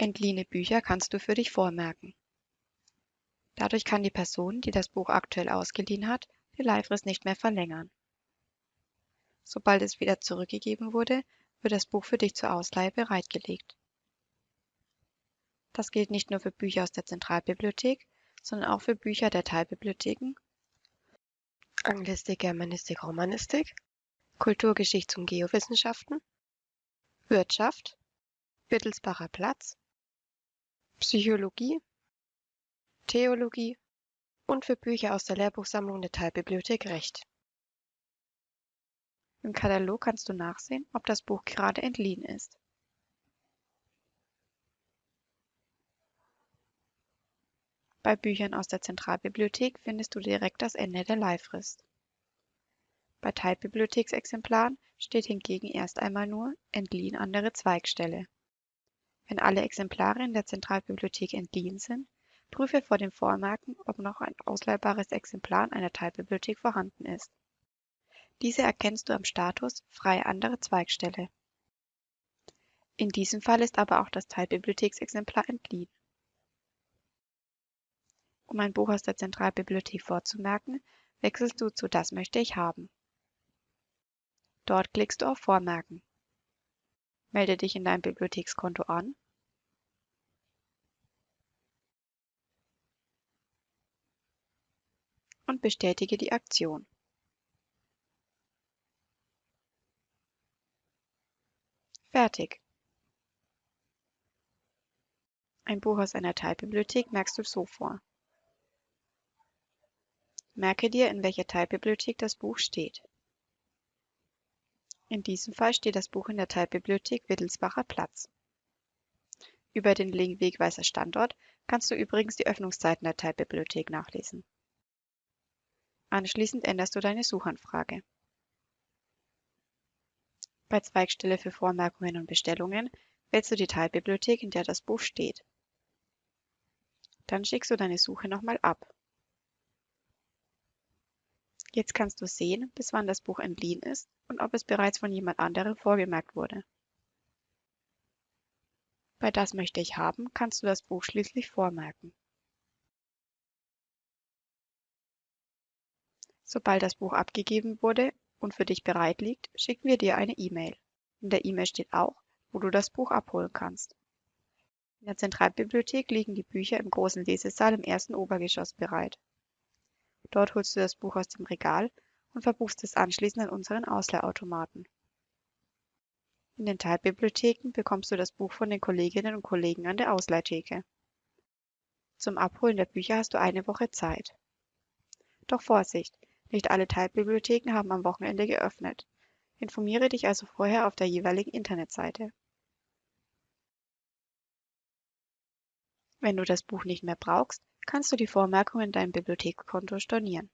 Entliehene Bücher kannst du für dich vormerken. Dadurch kann die Person, die das Buch aktuell ausgeliehen hat, die Leihfrist nicht mehr verlängern. Sobald es wieder zurückgegeben wurde, wird das Buch für dich zur Ausleihe bereitgelegt. Das gilt nicht nur für Bücher aus der Zentralbibliothek, sondern auch für Bücher der Teilbibliotheken, Anglistik, Germanistik, Romanistik, Kulturgeschichts- und Geowissenschaften, Wirtschaft, Wittelsbacher Platz, Psychologie, Theologie und für Bücher aus der Lehrbuchsammlung der Teilbibliothek Recht. Im Katalog kannst du nachsehen, ob das Buch gerade entliehen ist. Bei Büchern aus der Zentralbibliothek findest du direkt das Ende der Leihfrist. Bei Teilbibliotheksexemplaren steht hingegen erst einmal nur entliehen andere Zweigstelle. Wenn alle Exemplare in der Zentralbibliothek entliehen sind, prüfe vor dem Vormerken, ob noch ein ausleihbares Exemplar in einer Teilbibliothek vorhanden ist. Diese erkennst du am Status Freie andere Zweigstelle. In diesem Fall ist aber auch das Teilbibliotheksexemplar entliehen. Um ein Buch aus der Zentralbibliothek vorzumerken, wechselst du zu Das möchte ich haben. Dort klickst du auf Vormerken. Melde dich in deinem Bibliothekskonto an und bestätige die Aktion. Fertig. Ein Buch aus einer Teilbibliothek merkst du so vor. Merke dir, in welcher Teilbibliothek das Buch steht. In diesem Fall steht das Buch in der Teilbibliothek Wittelsbacher Platz. Über den Link Wegweiser Standort kannst du übrigens die Öffnungszeiten der Teilbibliothek nachlesen. Anschließend änderst du deine Suchanfrage. Bei Zweigstelle für Vormerkungen und Bestellungen wählst du die Teilbibliothek, in der das Buch steht. Dann schickst du deine Suche nochmal ab. Jetzt kannst du sehen, bis wann das Buch entliehen ist und ob es bereits von jemand anderem vorgemerkt wurde. Bei Das möchte ich haben kannst du das Buch schließlich vormerken. Sobald das Buch abgegeben wurde und für dich bereit liegt, schicken wir dir eine E-Mail. In der E-Mail steht auch, wo du das Buch abholen kannst. In der Zentralbibliothek liegen die Bücher im großen Lesesaal im ersten Obergeschoss bereit. Dort holst du das Buch aus dem Regal und verbuchst es anschließend an unseren Ausleihautomaten. In den Teilbibliotheken bekommst du das Buch von den Kolleginnen und Kollegen an der Ausleihtheke. Zum Abholen der Bücher hast du eine Woche Zeit. Doch Vorsicht, nicht alle Teilbibliotheken haben am Wochenende geöffnet. Informiere dich also vorher auf der jeweiligen Internetseite. Wenn du das Buch nicht mehr brauchst, kannst du die Vormerkung in deinem Bibliothekskonto stornieren.